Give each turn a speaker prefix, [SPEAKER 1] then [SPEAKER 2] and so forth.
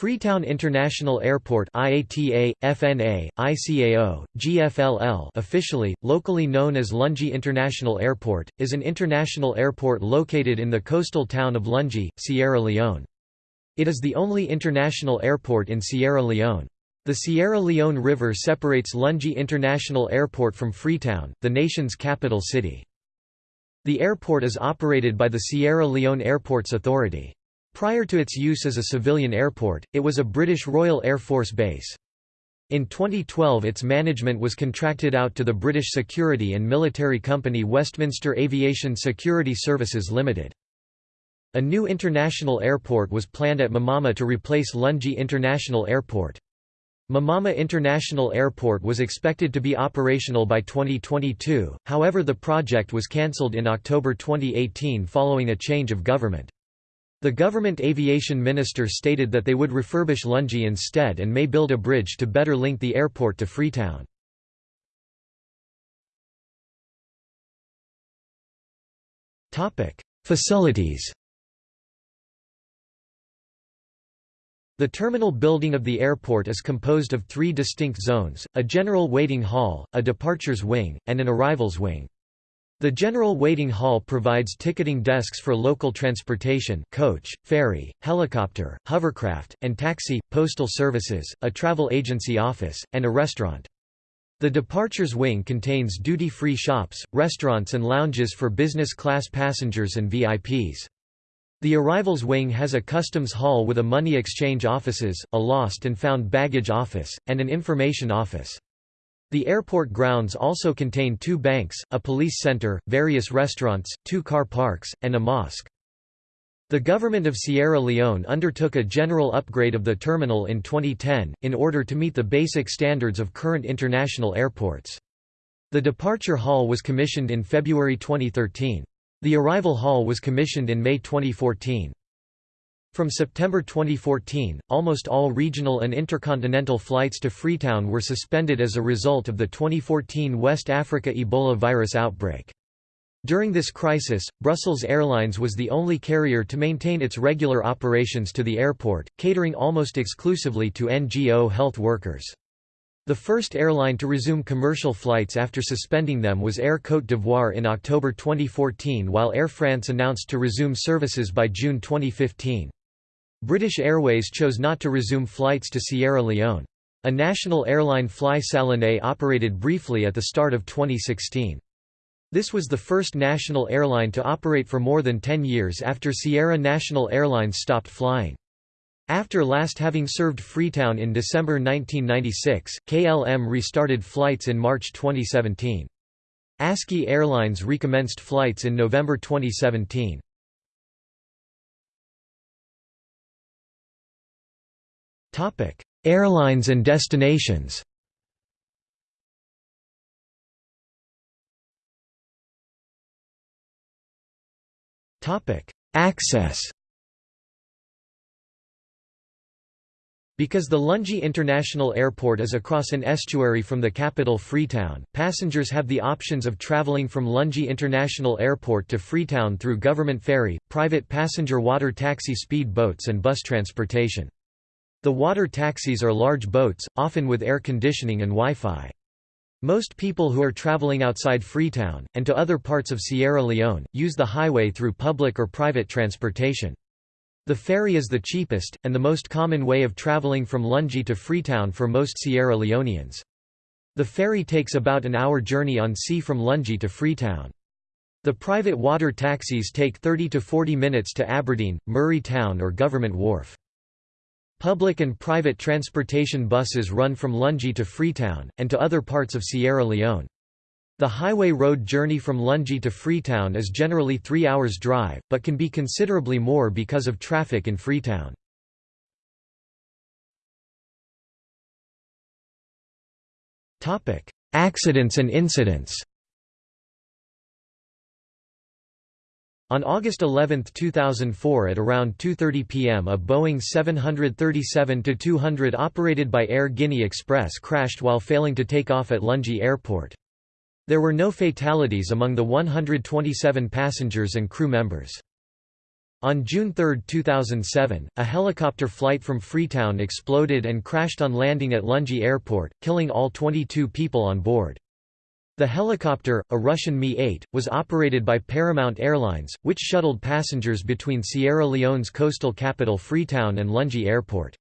[SPEAKER 1] Freetown International Airport IATA, FNA, ICAO, GFLL officially, locally known as Lungi International Airport, is an international airport located in the coastal town of Lungi, Sierra Leone. It is the only international airport in Sierra Leone. The Sierra Leone River separates Lungi International Airport from Freetown, the nation's capital city. The airport is operated by the Sierra Leone Airports Authority. Prior to its use as a civilian airport, it was a British Royal Air Force base. In 2012 its management was contracted out to the British security and military company Westminster Aviation Security Services Limited. A new international airport was planned at Mamama to replace Lungi International Airport. Mamama International Airport was expected to be operational by 2022, however the project was cancelled in October 2018 following a change of government. The government aviation minister stated that they would refurbish Lungi instead and may build a bridge to better link the airport to Freetown. Facilities The terminal building of the airport is composed of three distinct zones, a general waiting hall, a departures wing, and an arrivals wing. The General Waiting Hall provides ticketing desks for local transportation coach, ferry, helicopter, hovercraft, and taxi, postal services, a travel agency office, and a restaurant. The Departures Wing contains duty-free shops, restaurants and lounges for business class passengers and VIPs. The Arrivals Wing has a customs hall with a money exchange offices, a lost and found baggage office, and an information office. The airport grounds also contain two banks, a police center, various restaurants, two car parks, and a mosque. The government of Sierra Leone undertook a general upgrade of the terminal in 2010, in order to meet the basic standards of current international airports. The departure hall was commissioned in February 2013. The arrival hall was commissioned in May 2014. From September 2014, almost all regional and intercontinental flights to Freetown were suspended as a result of the 2014 West Africa Ebola virus outbreak. During this crisis, Brussels Airlines was the only carrier to maintain its regular operations to the airport, catering almost exclusively to NGO health workers. The first airline to resume commercial flights after suspending them was Air Côte d'Ivoire in October 2014 while Air France announced to resume services by June 2015. British Airways chose not to resume flights to Sierra Leone. A national airline Fly Salone operated briefly at the start of 2016. This was the first national airline to operate for more than 10 years after Sierra National Airlines stopped flying. After last having served Freetown in December 1996, KLM restarted flights in March 2017. ASKY Airlines recommenced flights in November 2017. Airlines and destinations. Access. Because the Lungi International Airport is across an estuary from the capital Freetown, passengers have the options of travelling from Lungi International Airport to Freetown through government ferry, private passenger water taxi speed boats and bus transportation. The water taxis are large boats, often with air conditioning and Wi-Fi. Most people who are traveling outside Freetown, and to other parts of Sierra Leone, use the highway through public or private transportation. The ferry is the cheapest, and the most common way of traveling from Lungi to Freetown for most Sierra Leoneans. The ferry takes about an hour journey on sea from Lungi to Freetown. The private water taxis take 30 to 40 minutes to Aberdeen, Murray Town or Government Wharf. Public and private transportation buses run from Lungi to Freetown, and to other parts of Sierra Leone. The highway road journey from Lungi to Freetown is generally three hours drive, but can be considerably more because of traffic in Freetown. Accidents and incidents On August 11, 2004 at around 2.30 pm a Boeing 737-200 operated by Air Guinea Express crashed while failing to take off at Lungi Airport. There were no fatalities among the 127 passengers and crew members. On June 3, 2007, a helicopter flight from Freetown exploded and crashed on landing at Lungi Airport, killing all 22 people on board. The helicopter, a Russian Mi-8, was operated by Paramount Airlines, which shuttled passengers between Sierra Leone's coastal capital Freetown and Lungi Airport.